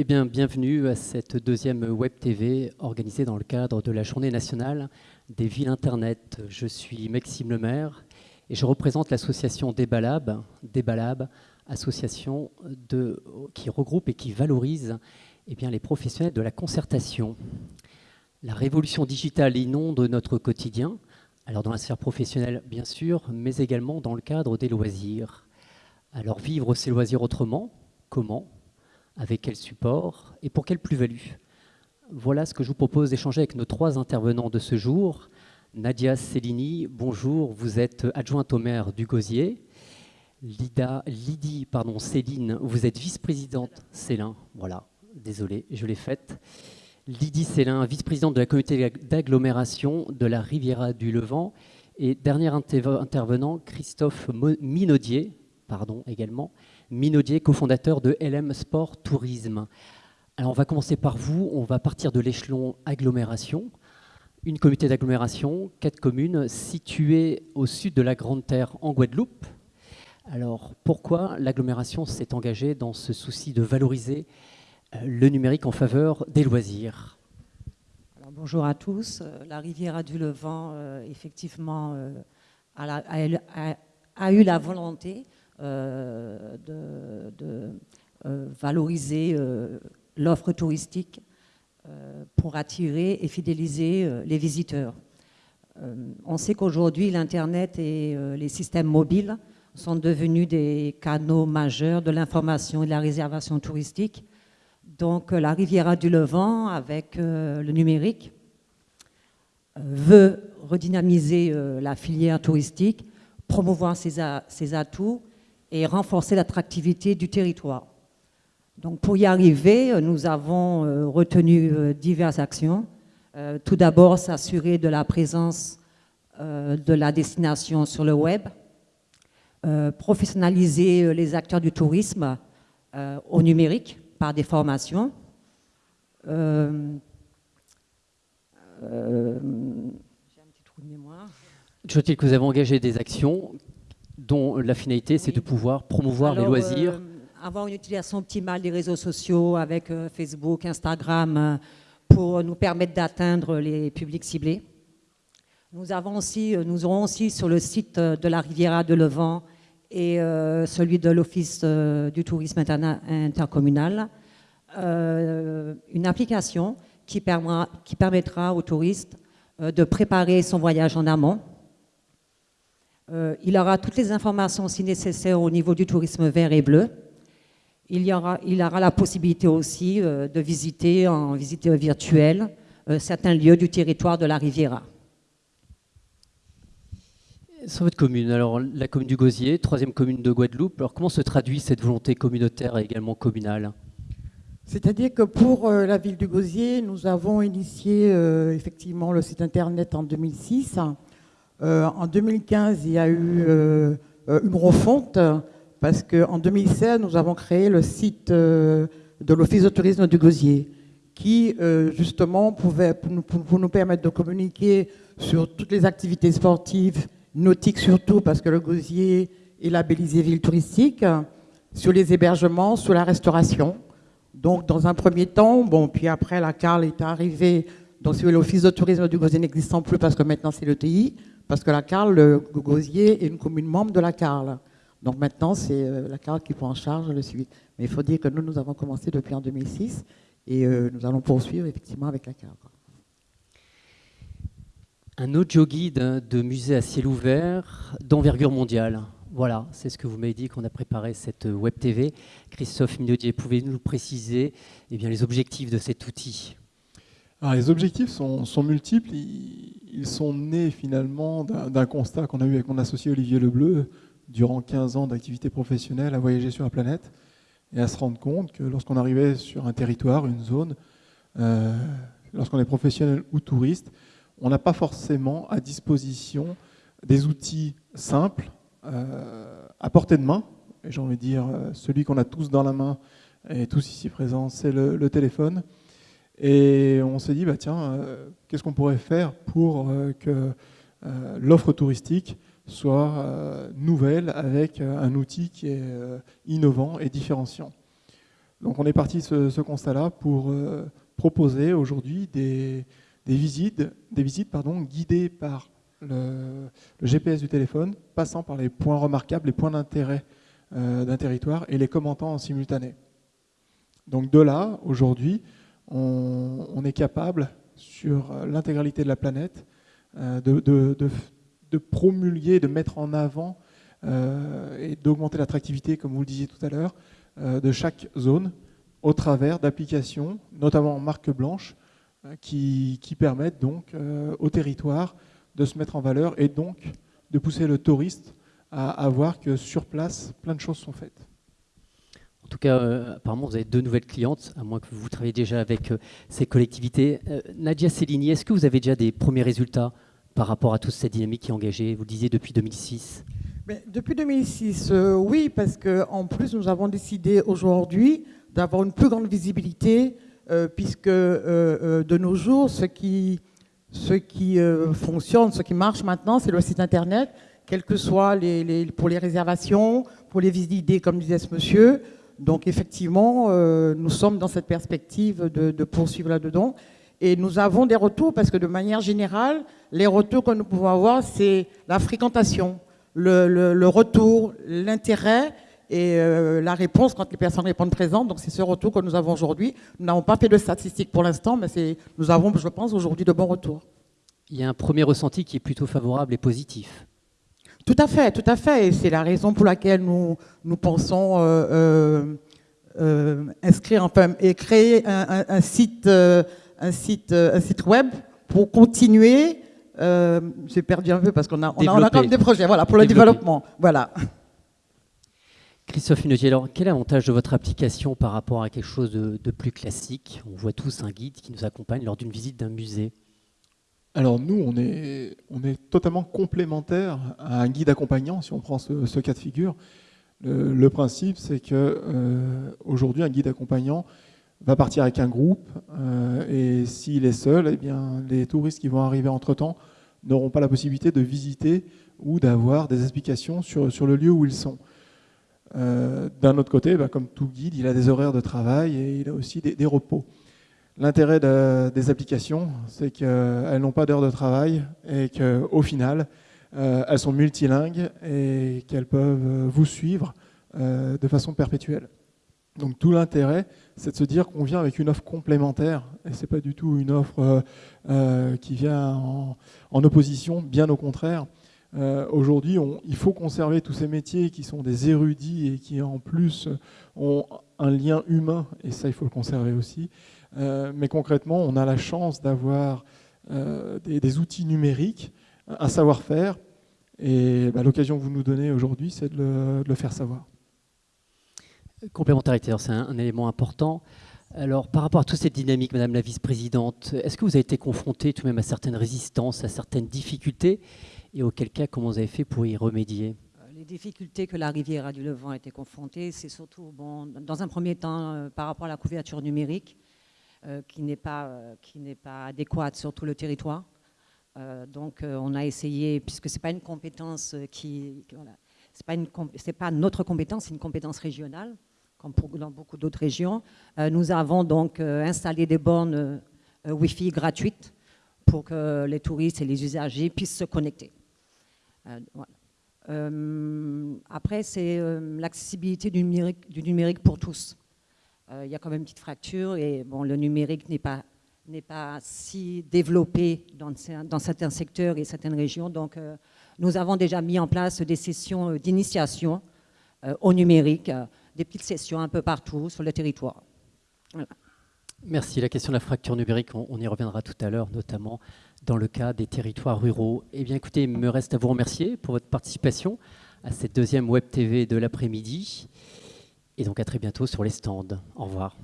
Eh bien, bienvenue à cette deuxième Web TV organisée dans le cadre de la Journée nationale des villes Internet. Je suis Maxime Lemaire et je représente l'association Débalab, association qui regroupe et qui valorise eh les professionnels de la concertation. La révolution digitale inonde notre quotidien, alors dans la sphère professionnelle bien sûr, mais également dans le cadre des loisirs. Alors vivre ses loisirs autrement, comment? Avec quel support et pour quelle plus-value Voilà ce que je vous propose d'échanger avec nos trois intervenants de ce jour. Nadia Cellini, bonjour, vous êtes adjointe au maire du Gosier. Lida, Lydie pardon, Céline, vous êtes vice-présidente, Célin, voilà, désolé, je l'ai faite. Lydie Célin, vice-présidente de la communauté d'agglomération de la Riviera du Levant. Et dernier intervenant, Christophe Minaudier, pardon, également, Minaudier, cofondateur de LM Sport Tourisme. Alors on va commencer par vous, on va partir de l'échelon agglomération. Une communauté d'agglomération, quatre communes situées au sud de la Grande Terre en Guadeloupe. Alors pourquoi l'agglomération s'est engagée dans ce souci de valoriser euh, le numérique en faveur des loisirs? Bonjour à tous. Euh, la Riviera du Levant, euh, effectivement, a, eu la volonté euh, de, euh, valoriser euh, l'offre touristique pour attirer et fidéliser les visiteurs. on sait qu'aujourd'hui, l'Internet et les systèmes mobiles sont devenus des canaux majeurs de l'information et de la réservation touristique. Donc la Riviera du Levant, avec le numérique, veut redynamiser la filière touristique, promouvoir ses atouts et renforcer l'attractivité du territoire. Donc pour y arriver, nous avons euh, retenu euh, diverses actions. Euh, tout d'abord, s'assurer de la présence de la destination sur le web, professionnaliser les acteurs du tourisme au numérique par des formations. J'ai un petit trou de mémoire. Je que vous avez engagé des actions dont la finalité, c'est de pouvoir promouvoir les loisirs. Euh, avoir une utilisation optimale des réseaux sociaux avec euh, Facebook, Instagram, euh, pour nous permettre d'atteindre les publics ciblés. Nous, avons aussi, nous aurons aussi sur le site de la Riviera de Levant et celui de l'Office du tourisme intercommunal une application qui, permettra, qui permettra aux touristes de préparer son voyage en amont euh, il aura toutes les informations si nécessaire au niveau du tourisme vert et bleu. Il, y aura, il aura la possibilité aussi euh, de visiter en visite virtuelle euh, certains lieux du territoire de la Riviera. Sur votre commune, alors la commune du Gosier, troisième commune de Guadeloupe, alors comment se traduit cette volonté communautaire et également communale? C'est-à-dire que pour la ville du Gosier, nous avons initié effectivement le site internet en 2006 euh, en 2015, il y a eu euh, euh, une refonte parce qu'en 2016, nous avons créé le site de l'Office de tourisme du Gosier qui, justement, pouvait, nous permettre de communiquer sur toutes les activités sportives, nautiques surtout, parce que le Gosier est labellisé ville touristique, sur les hébergements, sur la restauration. Donc, dans un premier temps, bon, puis après, la CARL est arrivée, donc l'Office de tourisme du Gosier n'existant plus parce que maintenant c'est le TI, parce que la Carle, le Gosier est une commune membre de la Carle. Donc maintenant, c'est euh, la Carle qui prend en charge le suivi. Mais il faut dire que nous, nous avons commencé depuis en 2006 et euh, nous allons poursuivre effectivement avec la Carle. Un audio guide de musée à ciel ouvert d'envergure mondiale. Voilà, c'est ce que vous m'avez dit qu'on a préparé cette web TV. Christophe Minaudier, pouvez-vous nous préciser eh bien, les objectifs de cet outil? Les objectifs sont, multiples. Ils, sont nés finalement d'un constat qu'on a eu avec mon associé Olivier Lebleu durant 15 ans d'activité professionnelle à voyager sur la planète et à se rendre compte que lorsqu'on arrivait sur un territoire, une zone, euh, lorsqu'on est professionnel ou touriste, on n'a pas forcément à disposition des outils simples euh, à portée de main. Et j'ai envie de dire, euh, celui qu'on a tous dans la main et tous ici présents, c'est le téléphone. Et on s'est dit, bah, tiens, euh, qu'est-ce qu'on pourrait faire pour euh, que euh, l'offre touristique soit nouvelle avec un outil qui est innovant et différenciant. Donc on est parti de ce, constat-là pour proposer aujourd'hui des, visites, des visites pardon, guidées par le, GPS du téléphone, passant par les points remarquables, les points d'intérêt d'un territoire et les commentant en simultané. Donc de là, aujourd'hui, on, est capable, sur l'intégralité de la planète, euh, de, promulguer, de mettre en avant euh, et d'augmenter l'attractivité, comme vous le disiez tout à l'heure, euh, de chaque zone au travers d'applications, notamment en marque blanche, qui, permettent donc au territoire de se mettre en valeur et donc de pousser le touriste à voir que sur place, plein de choses sont faites. En tout cas, euh, apparemment, vous avez deux nouvelles clientes, à moins que vous travaillez déjà avec euh, ces collectivités. Euh, Nadia Cellini, est-ce que vous avez déjà des premiers résultats par rapport à toute cette dynamique qui est engagée? Vous le disiez depuis 2006 Depuis 2006, oui, parce qu'en plus, nous avons décidé aujourd'hui d'avoir une plus grande visibilité, puisque de nos jours, ce qui, fonctionne, ce qui marche maintenant, c'est le site Internet, quel que soit les, pour les réservations, pour les visites d'idées, comme disait ce monsieur, donc effectivement, euh, nous sommes dans cette perspective de, poursuivre là-dedans. Et nous avons des retours parce que de manière générale, les retours que nous pouvons avoir, c'est la fréquentation, le, retour, l'intérêt et euh, la réponse quand les personnes répondent présentes. Donc c'est ce retour que nous avons aujourd'hui. Nous n'avons pas fait de statistiques pour l'instant, mais nous avons, je pense, aujourd'hui de bons retours. Il y a un premier ressenti qui est plutôt favorable et positif. Tout à fait, tout à fait. Et c'est la raison pour laquelle nous, nous pensons euh, euh, euh, inscrire, enfin, et créer un, site, un, site, un site web pour continuer. J'ai perdu un peu parce qu'on a, on a, quand même des projets voilà, pour le développement. Voilà. Christophe Hunetier, alors quel est l'avantage de votre application par rapport à quelque chose de, de plus classique? On voit tous un guide qui nous accompagne lors d'une visite d'un musée. Alors nous, on est, totalement complémentaire à un guide accompagnant, si on prend ce, cas de figure. Le, principe, c'est que euh, aujourd'hui, un guide accompagnant va partir avec un groupe, euh, et s'il est seul, eh bien, les touristes qui vont arriver entre-temps n'auront pas la possibilité de visiter ou d'avoir des explications sur, le lieu où ils sont. Euh, d'un autre côté, bah, comme tout guide, il a des horaires de travail et il a aussi des repos. L'intérêt des applications, c'est qu'elles n'ont pas d'heure de travail et qu'au final, euh, elles sont multilingues et qu'elles peuvent vous suivre euh, de façon perpétuelle. Donc tout l'intérêt, c'est de se dire qu'on vient avec une offre complémentaire et ce n'est pas du tout une offre euh, qui vient en, en, opposition, bien au contraire. Aujourd'hui, il faut conserver tous ces métiers qui sont des érudits et qui en plus ont un lien humain, et ça il faut le conserver aussi. Euh, mais concrètement, on a la chance d'avoir euh, des, outils numériques, un savoir-faire, et bah, l'occasion que vous nous donnez aujourd'hui, c'est de, le faire savoir. Complémentarité, c'est un, élément important. Alors, par rapport à toute cette dynamique, Madame la Vice-Présidente, est-ce que vous avez été confrontée tout de même à certaines résistances, à certaines difficultés Et auquel cas, comment vous avez fait pour y remédier? Les difficultés que la rivière du Levant a été confrontée, c'est surtout, bon, dans un premier temps, euh, par rapport à la couverture numérique. Euh, qui n'est pas, euh, pas adéquate sur tout le territoire. Euh, donc on a essayé, puisque ce n'est pas une compétence qui... Voilà, ce n'est pas, pas, notre compétence, c'est une compétence régionale, comme dans beaucoup d'autres régions. nous avons donc installé des bornes Wi-Fi gratuites pour que les touristes et les usagers puissent se connecter. après, c'est l'accessibilité du numérique, du numérique pour tous. Euh, il y a quand même une petite fracture et bon, le numérique n'est pas, n'est pas si développé dans, certains secteurs et certaines régions. Donc, euh, nous avons déjà mis en place des sessions euh, d'initiation au numérique, des petites sessions un peu partout sur le territoire. Merci. La question de la fracture numérique, on, y reviendra tout à l'heure, notamment dans le cas des territoires ruraux. Eh bien, écoutez, il me reste à vous remercier pour votre participation à cette deuxième Web TV de l'après-midi. Et donc à très bientôt sur les stands. Au revoir.